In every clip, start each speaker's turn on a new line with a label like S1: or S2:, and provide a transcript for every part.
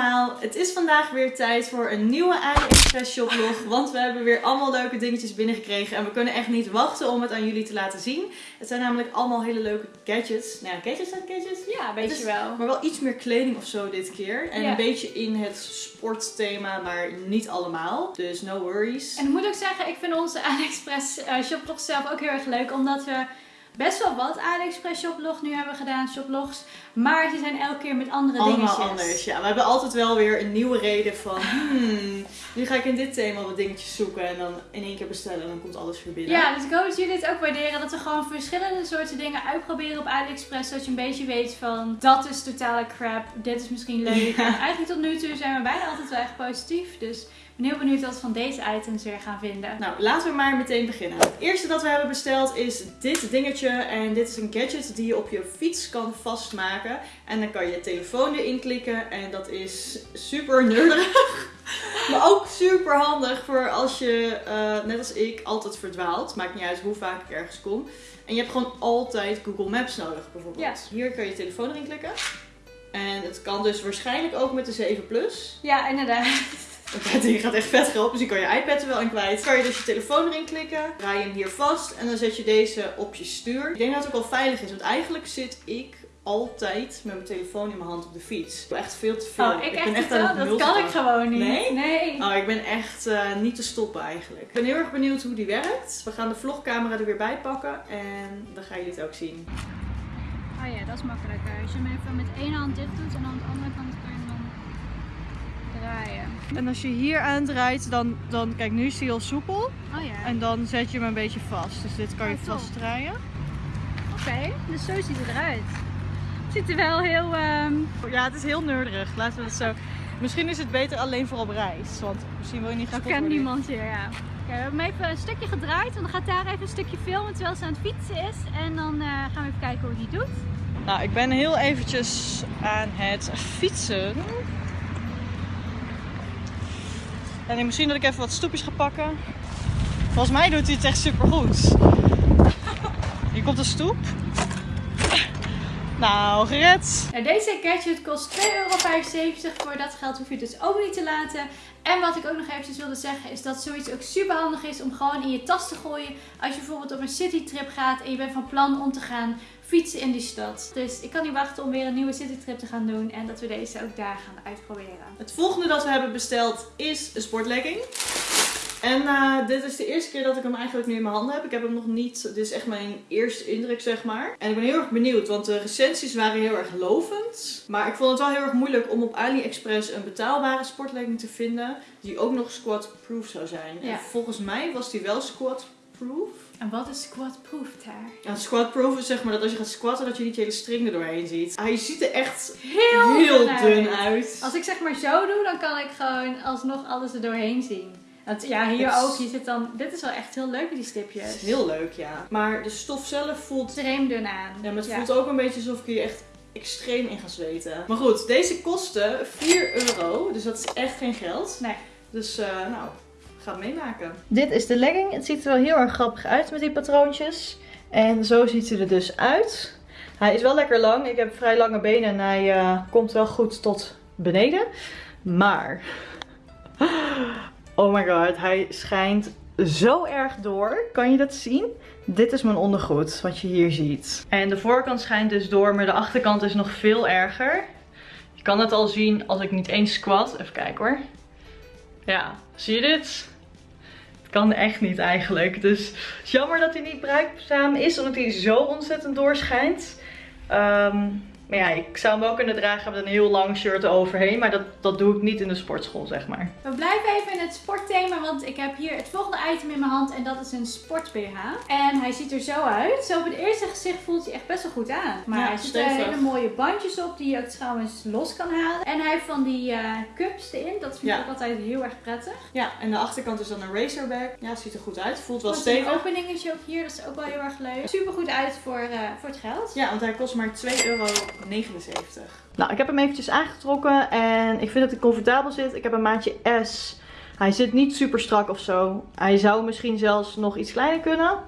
S1: allemaal, het is vandaag weer tijd voor een nieuwe AliExpress shoplog. Want we hebben weer allemaal leuke dingetjes binnengekregen. En we kunnen echt niet wachten om het aan jullie te laten zien. Het zijn namelijk allemaal hele leuke gadgets. Nou ja, gadgets zijn gadgets.
S2: Ja, weet je wel.
S1: Maar wel iets meer kleding of zo dit keer. En
S2: Ja.
S1: een beetje in het sportthema, maar niet allemaal. Dus no worries.
S2: En ik moet ook zeggen, ik vind onze AliExpress eh, shoplog zelf ook heel erg leuk. Omdat we best wel wat AliExpress shoplog nu hebben gedaan, shoplogs. Maar ze zijn elke keer met andere
S1: Allemaal
S2: dingetjes.
S1: anders. Ja, we hebben altijd wel weer een nieuwe reden van... Hmm, nu ga ik in dit thema wat dingetjes zoeken. En dan in één keer bestellen en dan komt alles weer binnen.
S2: Ja, dus ik hoop dat jullie het ook waarderen. Dat we gewoon verschillende soorten dingen uitproberen op AliExpress. Zodat je een beetje weet van, dat is totale crap. Dit is misschien leuk.
S1: Ja.
S2: En eigenlijk tot nu toe zijn we bijna altijd wel echt positief. Dus ben heel benieuwd wat we van deze items weer gaan vinden.
S1: Nou, laten we maar meteen beginnen. Het eerste dat we hebben besteld is dit dingetje. En dit is een gadget die je op je fiets kan vastmaken. En dan kan je je telefoon erin klikken. En dat is super nerdig. maar ook super handig voor als je, eh, net als ik, altijd verdwaalt. Maakt niet uit hoe vaak ik ergens kom. En je hebt gewoon altijd Google Maps nodig, bijvoorbeeld.
S2: Ja.
S1: Hier kan je je telefoon erin klikken. En het kan dus waarschijnlijk ook met de 7 Plus.
S2: Ja, inderdaad.
S1: Het ding gaat echt vet groot, dus je kan je iPad er wel in kwijt. Kan je dus je telefoon erin klikken, draai je hem hier vast en dan zet je deze op je stuur. Ik denk dat het ook wel veilig is, want eigenlijk zit ik altijd met mijn telefoon in mijn hand op de fiets. Echt veel te veel.
S2: Oh, ik, echt,
S1: ben echt aan het
S2: dat kan ik gewoon niet.
S1: Nee?
S2: Nee.
S1: Oh, ik ben echt eh, niet te stoppen eigenlijk. Ik ben heel erg benieuwd hoe die werkt. We gaan de vlogcamera er weer bij pakken en dan gaan jullie het ook zien.
S2: Oh ja, dat is makkelijker. Als je hem even met één hand dicht doet en aan de andere kant kan je hem dan draaien.
S1: En als je hier aandraait, dan, dan kijk nu is hij al soepel.
S2: Oh ja.
S1: En dan zet je hem een beetje vast. Dus dit kan je
S2: Oh, top.
S1: vastdraaien.
S2: Oké, dus zo ziet het eruit. Het ziet er wel heel... ehm,
S1: Ja, het is heel nerdig. Laten we het zo. Misschien is het beter alleen voor op reis. Want misschien wil je niet gespot
S2: kent
S1: worden.
S2: niemand hier, ja. Oké, we hebben hem even een stukje gedraaid. En dan gaat daar even een stukje filmen terwijl ze aan het fietsen is. En dan eh, gaan we even kijken hoe die doet.
S1: Nou, ik ben heel eventjes aan het fietsen. En misschien dat ik even wat stoepjes ga pakken. Volgens mij doet hij het echt super goed. Hier komt de stoep. Nou, gered.
S2: Nou, deze gadget kost 2,75 euro. Voor dat geld hoef je het dus ook niet te laten. En wat ik ook nog eventjes wilde zeggen is dat zoiets ook super handig is om gewoon in je tas te gooien. Als je bijvoorbeeld op een citytrip gaat en je bent van plan om te gaan fietsen in die stad. Dus ik kan niet wachten om weer een nieuwe citytrip te gaan doen en dat we deze ook daar gaan uitproberen.
S1: Het volgende dat we hebben besteld is een sportlegging. En eh, dit is de eerste keer dat ik hem eigenlijk nu in mijn handen heb. Ik heb hem nog niet. Dit is echt mijn eerste indruk, zeg maar. En ik ben heel erg benieuwd, want de recensies waren heel erg lovend. Maar ik vond het wel heel erg moeilijk om op AliExpress een betaalbare sportlegging te vinden. Die ook nog squat-proof zou zijn.
S2: Ja.
S1: En volgens mij was die wel squat-proof.
S2: En wat is squat-proof daar?
S1: Ja, squat-proof is zeg maar dat als je gaat squatten, dat je niet je hele string er doorheen ziet. Hij ziet er echt
S2: Heel,
S1: heel
S2: dun uit.
S1: dun uit.
S2: Als ik zeg maar zo doe, dan kan ik gewoon alsnog alles er doorheen zien. Want ja, hier
S1: is-
S2: ook. Hier zit dan... Dit is wel echt heel leuk, die stipjes.
S1: Het is heel leuk, ja. Maar de stof zelf voelt
S2: Extreem dun aan.
S1: Ja, maar het voelt ook een beetje alsof ik hier echt extreem in ga zweten. Maar goed, deze kostte 4 euro. Dus dat is echt geen geld.
S2: Nee.
S1: Dus eh, nou, ga het meemaken. Dit is de legging. Het ziet er wel heel erg grappig uit met die patroontjes. En zo ziet hij er dus uit. Hij is wel lekker lang. Ik heb vrij lange benen en hij eh, komt wel goed tot beneden. Maar... Oh my god, hij schijnt zo erg door. Kan je dat zien? Dit is mijn ondergoed, wat je hier ziet. En de voorkant schijnt dus door, maar de achterkant is nog veel erger. Je kan het al zien als ik niet eens squat. Even kijken hoor. Ja, zie je dit? Het kan echt niet eigenlijk. Dus jammer dat hij niet bruikzaam is, omdat hij zo ontzettend doorschijnt. Ehm, maar ja, ik zou hem wel kunnen dragen met een heel lang shirt overheen. Maar dat, dat doe ik niet in de sportschool, zeg maar.
S2: We blijven even in het sportthema, want ik heb hier het volgende item in mijn hand en dat is een sport BH. En hij ziet er zo uit. Zo op het eerste gezicht voelt hij echt best wel goed aan. Maar
S1: Ja,
S2: hij zit er
S1: stevig.
S2: hele mooie bandjes op die je ook trouwens los kan halen. En hij heeft van die eh, cups erin. Dat vind
S1: Ja.
S2: ik ook altijd heel erg prettig.
S1: Ja, en de achterkant is dan een racerback. Ja, ziet er goed uit. Voelt wel
S2: Want een
S1: stevig.
S2: openingetje ook hier, dat is ook wel heel erg leuk. Super goed uit voor, eh, voor het geld.
S1: Ja, want hij kost maar 2,79 euro. Nou, ik heb hem eventjes aangetrokken en ik vind dat hij comfortabel zit. Ik heb een maatje S. Hij zit niet super strak of zo. Hij zou misschien zelfs nog iets kleiner kunnen.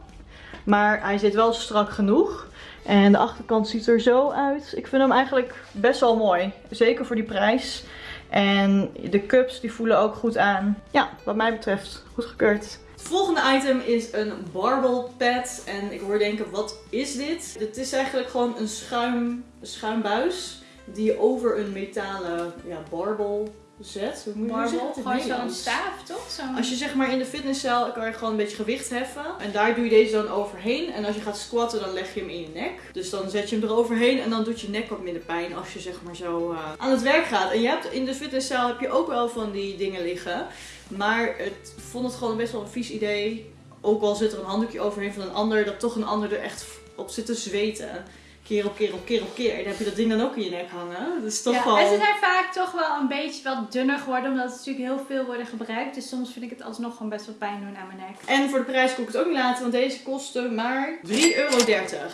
S1: Maar hij zit wel strak genoeg. En de achterkant ziet er zo uit. Ik vind hem eigenlijk best wel mooi. Zeker voor die prijs. En de cups die voelen ook goed aan. Ja, wat mij betreft goed gekeurd. Volgende item is een barbel pad. En ik hoor denken, wat is dit? Het is eigenlijk gewoon een schuim, schuimbuis die over een metalen ja, barbel zet. Hoe moet je
S2: gewoon zo'n staaf, toch? Zo'n...
S1: Als je zeg maar in de fitnesscel kan je gewoon een beetje gewicht heffen. En daar doe je deze dan overheen. En als je gaat squatten dan leg je hem in je nek. Dus dan zet je hem eroverheen en dan doet je nek wat minder pijn als je zeg maar zo eh, aan het werk gaat. En je hebt in de fitnesscel heb je ook wel van die dingen liggen. Maar het ik vond het gewoon best wel een vies idee. Ook al zit er een handdoekje overheen van een ander, dat toch een ander er echt op zit te zweten. Keer op keer op keer op keer. En dan heb je dat ding dan ook in je nek hangen. Dat is toch
S2: ja,
S1: wel...
S2: en ze zijn vaak toch wel een beetje wat dunner geworden, omdat het natuurlijk heel veel worden gebruikt. Dus soms vind ik het alsnog gewoon best wel pijn doen aan mijn nek.
S1: En voor de prijs kon ik het ook niet laten, want deze kostte maar 3,30 euro.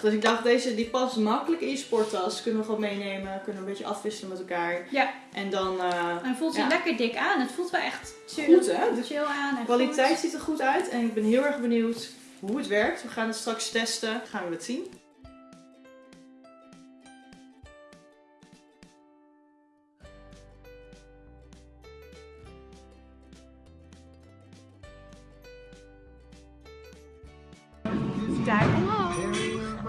S1: Dus ik dacht, deze die past makkelijk in je sporttas. Kunnen we gewoon meenemen, kunnen we een beetje afwisselen met elkaar.
S2: Ja.
S1: En dan, eh,
S2: En voelt
S1: Ja.
S2: lekker dik aan. Het voelt wel echt chill,
S1: Goed, hè? De
S2: chill aan. En
S1: kwaliteit
S2: goed.
S1: ziet er goed uit. En ik ben heel erg benieuwd hoe het werkt. We gaan het straks testen. Gaan we het zien.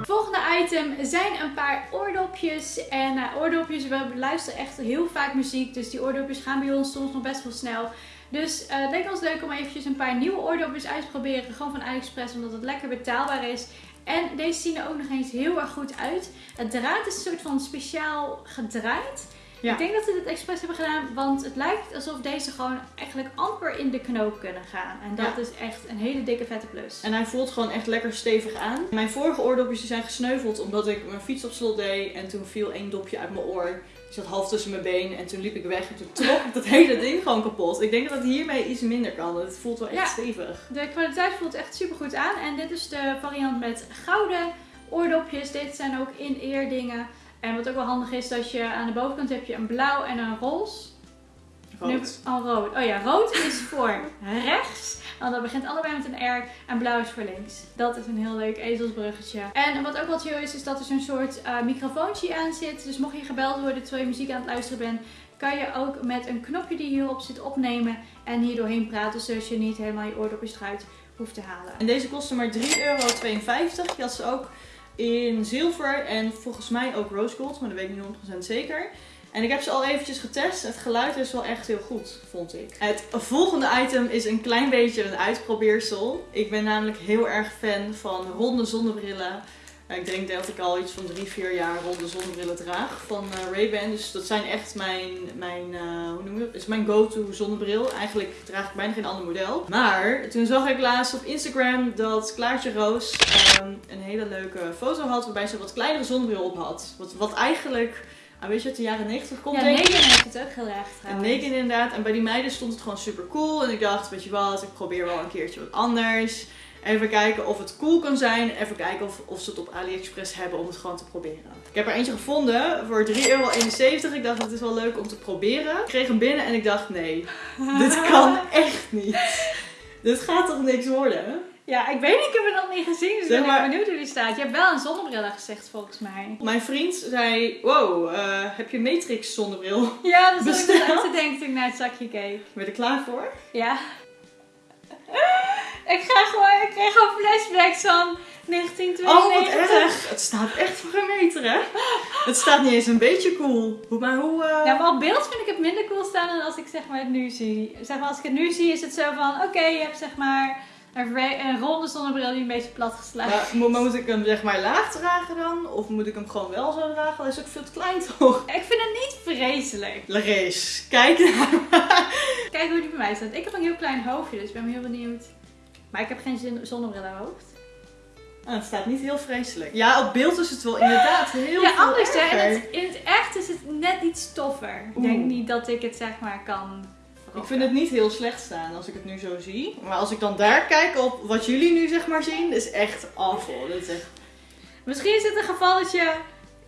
S2: Volgende item zijn een paar oordopjes. En uh, oordopjes, we luisteren echt heel vaak muziek. Dus die oordopjes gaan bij ons soms nog best wel snel. Dus eh, het leek ons leuk om eventjes een paar nieuwe oordopjes uit te proberen. Gewoon van AliExpress, omdat het lekker betaalbaar is. En deze zien er ook nog eens heel erg goed uit. Het draad is een soort van speciaal gedraaid.
S1: Ja.
S2: Ik denk dat ze dit expres hebben gedaan, want het lijkt alsof deze gewoon eigenlijk amper in de knoop kunnen gaan. En dat
S1: Ja.
S2: is echt een hele dikke vette plus.
S1: En hij voelt gewoon echt lekker stevig aan. Mijn vorige oordopjes zijn gesneuveld omdat ik mijn fiets op slot deed. En toen viel één dopje uit mijn oor. Die zat half tussen mijn been. En toen liep ik weg. En toen trok ik dat hele ding gewoon kapot. Ik denk dat het hiermee iets minder kan. Het voelt wel echt
S2: Ja.
S1: stevig.
S2: De kwaliteit voelt echt super goed aan. En dit is de variant met gouden oordopjes. Dit zijn ook in ear dingen. En wat ook wel handig is, dat je aan de bovenkant heb je een blauw en een roze. Nu
S1: Rood.
S2: al rood. Oh ja, rood is voor rechts. Want dat begint allebei met een R. En blauw is voor links. Dat is een heel leuk ezelsbruggetje. En wat ook wel chill is, is dat er zo'n soort eh, microfoontje aan zit. Dus mocht je gebeld worden terwijl je muziek aan het luisteren bent, kan je ook met een knopje die hierop zit opnemen en hier doorheen praten. Zodat je niet helemaal je oordopjes eruit hoeft te halen.
S1: En deze kostte maar 3,52 euro. Je had ze ook in zilver en volgens mij ook rose gold. Maar dat weet ik niet 100% zeker. En ik heb ze al eventjes getest. Het geluid is wel echt heel goed, vond ik. Het volgende item is een klein beetje een uitprobeersel. Ik ben namelijk heel erg fan van ronde zonnebrillen. Ik denk dat ik al iets van 3, 4 jaar ronde zonnebrillen draag van eh, Ray-Ban. Dus dat zijn echt mijn, mijn eh, hoe noem je dat? Is mijn go-to zonnebril. Eigenlijk draag ik bijna geen ander model. Maar toen zag ik laatst op Instagram dat Klaartje Roos ehm, een hele leuke foto had waarbij ze een wat kleinere zonnebril op had. Wat, wat eigenlijk, ah, weet je, uit de jaren 90 komt
S2: Ja,
S1: denk ik.
S2: Heeft het ook heel erg
S1: En
S2: trouwens.
S1: Inderdaad. En bij die meiden stond het gewoon super cool. En ik dacht, weet je wat, ik probeer wel een keertje wat anders. Even kijken of het cool kan zijn. Even kijken of, of ze het op AliExpress hebben om het gewoon te proberen. Ik heb er eentje gevonden voor 3,71 euro. Ik dacht, dat is wel leuk om te proberen. Ik kreeg hem binnen en ik dacht, nee, dit kan echt niet. Dit gaat toch niks worden?
S2: Ja, ik weet niet, ik heb het nog niet gezien, dus ik ben benieuwd hoe die staat. Je hebt wel een zonnebril gezegd volgens mij.
S1: Mijn vriend zei, wow, eh, heb je Matrix zonnebril?
S2: Ja, dat zat ik te denken toen ik naar het zakje keek.
S1: Ben je er klaar voor?
S2: Ja. Ik ga gewoon, ik kreeg gewoon flashbacks van 1992.
S1: Oh, wat erg. Het staat echt voor een meter, hè? Het staat niet eens een beetje cool. Hoe- Maar hoe... eh,
S2: Ja, maar op beeld vind ik het minder cool staan dan als ik zeg maar het nu zie. Zeg maar als ik het nu zie is het zo van, oké, je hebt zeg maar een, ronde zonnebril die een beetje plat geslagen
S1: Maar maar moet ik hem zeg maar laag dragen dan? Of moet ik hem gewoon wel zo dragen? Hij is ook veel te klein toch?
S2: Ik vind het niet vreselijk.
S1: Larees, kijk naar
S2: Kijk hoe die bij mij staat. Ik heb een heel klein hoofdje, dus ik ben heel benieuwd. Maar ik heb geen zonnebril aan mijn hoofd.
S1: Ah, Het staat niet heel vreselijk. Ja, op beeld is het wel inderdaad heel
S2: ja,
S1: veel
S2: anders hè.
S1: erger.
S2: In het, in het echt is het net iets toffer. Ik denk niet dat ik het zeg maar kan.
S1: Ik vind het niet heel slecht staan als ik het nu zo zie. Maar als ik dan daar kijk op wat jullie nu zeg maar zien, is echt awful. Dat is echt...
S2: Misschien is het een gevalletje.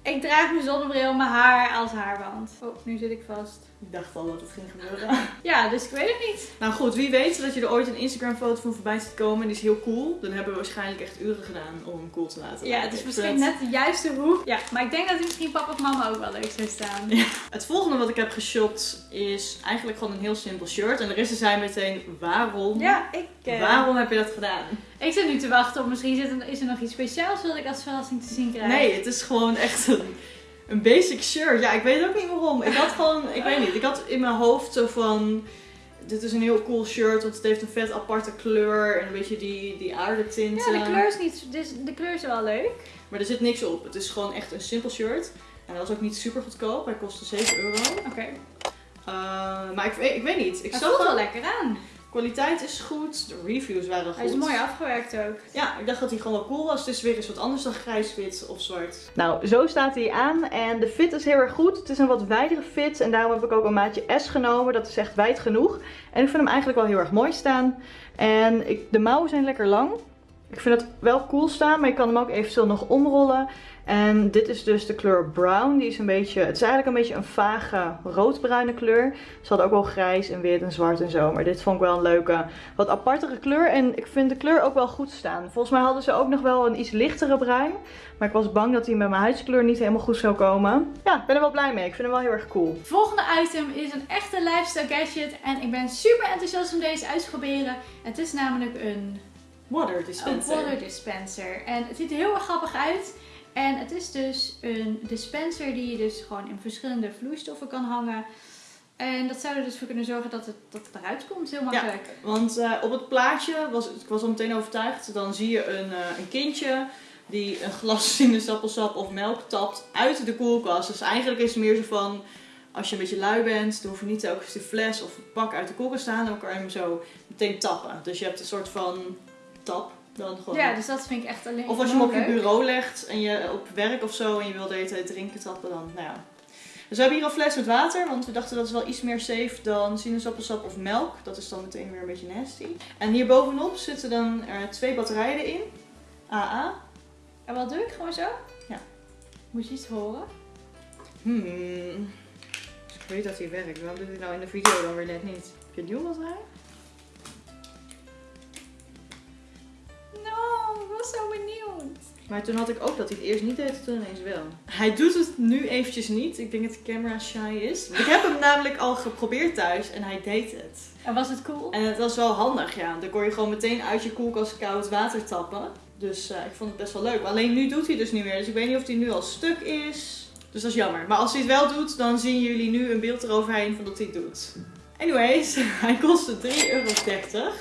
S2: Ik draag mijn zonnebril, mijn haar als haarband. Oh, nu zit ik vast.
S1: Ik dacht al dat het ging gebeuren.
S2: Ja, dus ik weet het niet.
S1: nou goed, wie weet dat je er ooit een Instagram foto van voorbij ziet komen en die is heel cool. Dan hebben we waarschijnlijk echt uren gedaan om hem cool te laten
S2: Ja, het is misschien net de juiste hoek. Ja, maar ik denk dat misschien papa of mama ook wel leuk zou staan.
S1: Het volgende wat ik heb geshopt is eigenlijk gewoon een heel simpel shirt. En Larissa zei meteen, waarom?
S2: Ja, ik, eh,
S1: Waarom heb je dat gedaan?
S2: ik zit nu te wachten op misschien is er nog iets speciaals wat ik als verrassing te zien krijg.
S1: Nee, het is gewoon echt een, een basic shirt. Ja, ik weet ook niet waarom. Ik had gewoon, ik weet niet, ik had in mijn hoofd zo van... Dit is een heel cool shirt, want het heeft een vet aparte kleur en een beetje die, die aardetinten.
S2: Ja, de kleur is niet. Dus de kleur is wel leuk.
S1: Maar er zit niks op. Het is gewoon echt een simpel shirt. En dat was ook niet super goedkoop. Hij kostte 7 euro.
S2: Oké.
S1: Uh, maar ik, weet- ik weet niet. Ik
S2: Hij
S1: zag
S2: voelt wel
S1: wel.
S2: lekker aan.
S1: Kwaliteit is goed. De reviews waren goed.
S2: Hij is mooi afgewerkt ook.
S1: Ja, ik dacht dat hij gewoon wel cool was. Het is weer eens wat anders dan grijs, wit of zwart.
S3: Nou, zo staat hij aan en de fit is heel erg goed. Het is een wat wijdere fit en daarom heb ik ook een maatje S genomen. Dat is echt wijd genoeg. En ik vind hem eigenlijk wel heel erg mooi staan. En ik, de mouwen zijn lekker lang. Ik vind het wel cool staan, maar je kan hem ook eventueel nog omrollen. En dit is dus de kleur brown. Die is een beetje, het is eigenlijk een beetje een vage roodbruine kleur. Ze hadden ook wel grijs en wit en zwart en zo. Maar dit vond ik wel een leuke, wat apartere kleur. En ik vind de kleur ook wel goed staan. Volgens mij hadden ze ook nog wel een iets lichtere bruin. Maar ik was bang dat hij met mijn huidskleur niet helemaal goed zou komen. Ja, ik ben er wel blij mee. Ik vind hem wel heel erg cool.
S2: Volgende item is een echte lifestyle gadget. En ik ben super enthousiast om deze uit te proberen. Het is namelijk een
S1: Water
S2: Een
S1: dispenser.
S2: water dispenser. En het ziet er heel erg grappig uit. En het is dus een dispenser die je dus gewoon in verschillende vloeistoffen kan hangen. En dat zou er dus voor kunnen zorgen dat het, dat het eruit komt. Heel makkelijk.
S1: Want eh, op het plaatje, was, ik was al meteen overtuigd, dan zie je een, eh, een kindje die een glas sinaasappelsap of melk tapt uit de koelkast. Dus eigenlijk is het meer zo van, als je een beetje lui bent, dan hoef je niet telkens de fles of het pak uit de koelkast te halen. Dan kan je hem zo meteen tappen. Dus je hebt een soort van tap dan gewoon.
S2: Ja, dus dat vind ik echt alleen
S1: Of als je hem op je bureau legt en je op werk of zo en je wil de hele tijd drinken tappen, dan nou ja. Dus we hebben hier een fles met water, want we dachten dat is wel iets meer safe dan sinaasappelsap of melk. Dat is dan meteen weer een beetje nasty. En hier bovenop zitten dan er twee batterijen in. AA.
S2: En wat doe ik? Gewoon zo?
S1: Ja.
S2: Moet je iets horen?
S1: Hmm. Dus ik weet dat hij werkt. Waarom doet hij nou in de video dan weer net niet? Heb je een nieuwe batterij?
S2: Was zo benieuwd.
S1: Maar toen had ik ook dat hij het eerst niet deed, toen ineens wel. Hij doet het nu eventjes niet. Ik denk dat de camera shy is. Ik heb hem namelijk al geprobeerd thuis en hij deed het.
S2: En was het cool?
S1: En het was wel handig, ja. Dan kon je gewoon meteen uit je koelkast koud water tappen. Dus eh, ik vond het best wel leuk. Alleen nu doet hij dus niet meer. Dus ik weet niet of hij nu al stuk is. Dus dat is jammer. Maar als hij het wel doet, dan zien jullie nu een beeld eroverheen van dat hij het doet. Anyways, hij kostte 3,30 euro.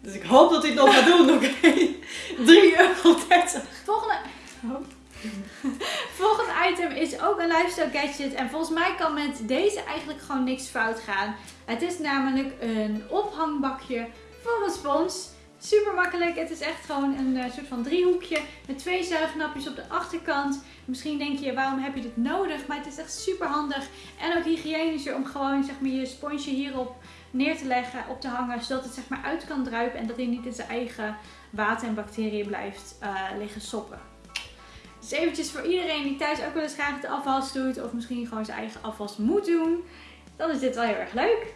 S1: Dus ik hoop dat hij het nog gaat doen, oké? 3,30 euro.
S2: Volgende... Oh. Volgende item is ook een lifestyle gadget. En volgens mij kan met deze eigenlijk gewoon niks fout gaan. Het is namelijk een ophangbakje voor een spons. Super makkelijk. Het is echt gewoon een eh, soort van driehoekje met twee zuignapjes op de achterkant. Misschien denk je, waarom heb je dit nodig? Maar het is echt super handig. En ook hygiënischer om gewoon zeg maar, je sponsje hierop neer te leggen, op te hangen. Zodat het zeg maar uit kan druipen en dat hij niet in zijn eigen water en bacteriën blijft eh, liggen soppen. Dus eventjes voor iedereen die thuis ook wel eens graag de afwas doet. Of misschien gewoon zijn eigen afwas moet doen. Dan is dit wel heel erg leuk.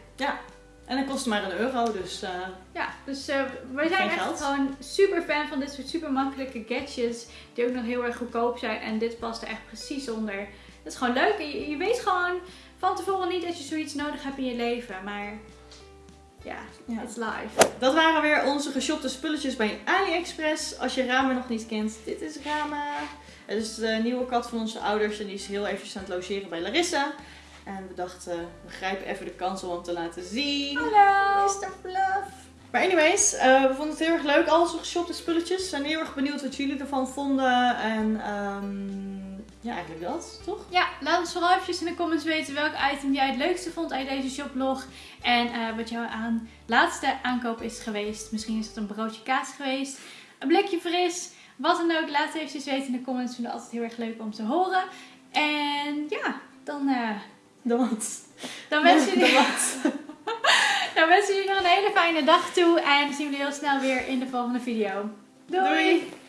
S1: En het kost maar een euro, dus eh,
S2: Ja, dus eh, wij zijn echt
S1: geld.
S2: gewoon super fan van dit soort super makkelijke gadgets. Die ook nog heel erg goedkoop zijn. En dit past er echt precies onder. Het is gewoon leuk. En je, je weet gewoon van tevoren niet dat je zoiets nodig hebt in je leven. Maar ja,
S1: Ja.
S2: it's life.
S1: dat waren weer onze geshopte spulletjes bij AliExpress. Als je Rama nog niet kent, dit is Rama. Het is de nieuwe kat van onze ouders en die is heel eventjes aan het logeren bij Larissa. En we dachten, we grijpen even de kans om hem te laten zien.
S2: Hallo!
S1: Mr. Fluff. Maar anyways, eh, we vonden het heel erg leuk. Al onze geshopte spulletjes. We zijn heel erg benieuwd wat jullie ervan vonden. En ehm, ja, eigenlijk dat, toch?
S2: Ja, laat ons vooral eventjes in de comments weten welk item jij het leukste vond uit deze shoplog. En eh, wat jouw aan, laatste aankoop is geweest. Misschien is het een broodje kaas geweest, een blikje fris. Wat dan ook, laat het eventjes weten in de comments. Vinden we altijd heel erg leuk om te horen. En ja, dan, eh,
S1: De wat?
S2: dan, wensen
S1: De
S2: jullie, dan wensen jullie nog een hele fijne dag toe. En zien we jullie heel snel weer in de volgende video. Doei.
S1: Doei.